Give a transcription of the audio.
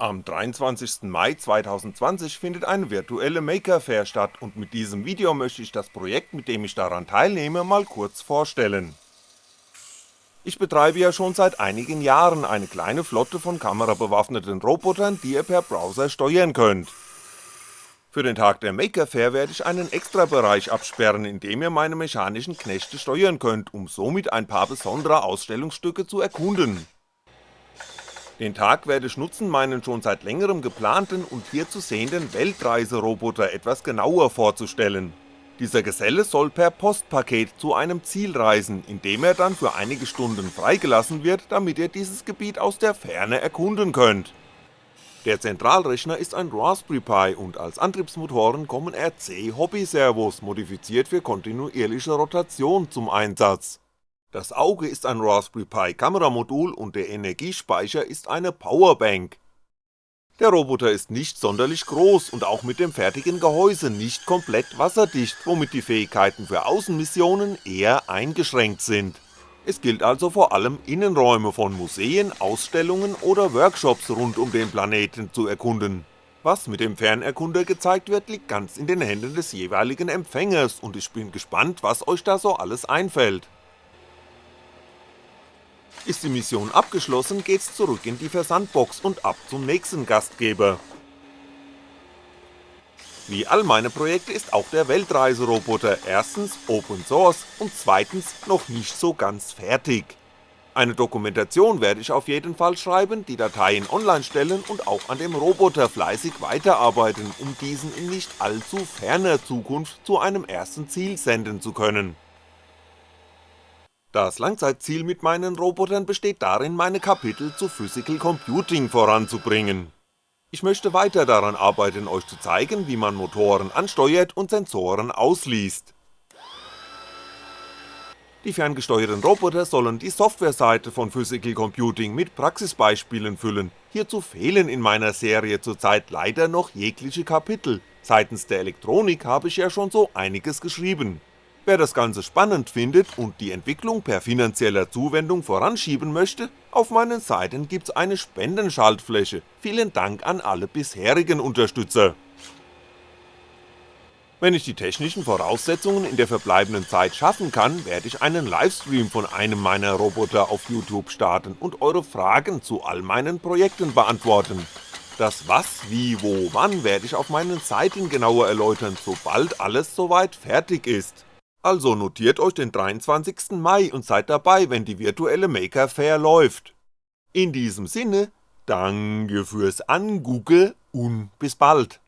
Am 23. Mai 2020 findet eine virtuelle Maker Fair statt und mit diesem Video möchte ich das Projekt, mit dem ich daran teilnehme, mal kurz vorstellen. Ich betreibe ja schon seit einigen Jahren eine kleine Flotte von kamerabewaffneten Robotern, die ihr per Browser steuern könnt. Für den Tag der Maker Fair werde ich einen Extrabereich absperren, in dem ihr meine mechanischen Knechte steuern könnt, um somit ein paar besondere Ausstellungsstücke zu erkunden den Tag werde ich nutzen, meinen schon seit längerem geplanten und hier zu sehenden Weltreiseroboter etwas genauer vorzustellen. Dieser Geselle soll per Postpaket zu einem Ziel reisen, indem er dann für einige Stunden freigelassen wird, damit ihr dieses Gebiet aus der Ferne erkunden könnt. Der Zentralrechner ist ein Raspberry Pi und als Antriebsmotoren kommen RC Hobby Servos, modifiziert für kontinuierliche Rotation zum Einsatz das Auge ist ein Raspberry Pi Kameramodul und der Energiespeicher ist eine Powerbank. Der Roboter ist nicht sonderlich groß und auch mit dem fertigen Gehäuse nicht komplett wasserdicht, womit die Fähigkeiten für Außenmissionen eher eingeschränkt sind. Es gilt also vor allem Innenräume von Museen, Ausstellungen oder Workshops rund um den Planeten zu erkunden. Was mit dem Fernerkunder gezeigt wird, liegt ganz in den Händen des jeweiligen Empfängers und ich bin gespannt, was euch da so alles einfällt. Ist die Mission abgeschlossen, geht's zurück in die Versandbox und ab zum nächsten Gastgeber. Wie all meine Projekte ist auch der Weltreiseroboter erstens Open Source und zweitens noch nicht so ganz fertig. Eine Dokumentation werde ich auf jeden Fall schreiben, die Dateien online stellen und auch an dem Roboter fleißig weiterarbeiten, um diesen in nicht allzu ferner Zukunft zu einem ersten Ziel senden zu können das Langzeitziel mit meinen Robotern besteht darin, meine Kapitel zu Physical Computing voranzubringen. Ich möchte weiter daran arbeiten, euch zu zeigen, wie man Motoren ansteuert und Sensoren ausliest. Die ferngesteuerten Roboter sollen die Softwareseite von Physical Computing mit Praxisbeispielen füllen, hierzu fehlen in meiner Serie zurzeit leider noch jegliche Kapitel, seitens der Elektronik habe ich ja schon so einiges geschrieben Wer das Ganze spannend findet und die Entwicklung per finanzieller Zuwendung voranschieben möchte, auf meinen Seiten gibt's eine Spendenschaltfläche, vielen Dank an alle bisherigen Unterstützer. Wenn ich die technischen Voraussetzungen in der verbleibenden Zeit schaffen kann, werde ich einen Livestream von einem meiner Roboter auf YouTube starten und eure Fragen zu all meinen Projekten beantworten. Das was, wie, wo, wann werde ich auf meinen Seiten genauer erläutern, sobald alles soweit fertig ist. Also notiert euch den 23. Mai und seid dabei, wenn die virtuelle Maker Fair läuft. In diesem Sinne, danke fürs Angugge und bis bald.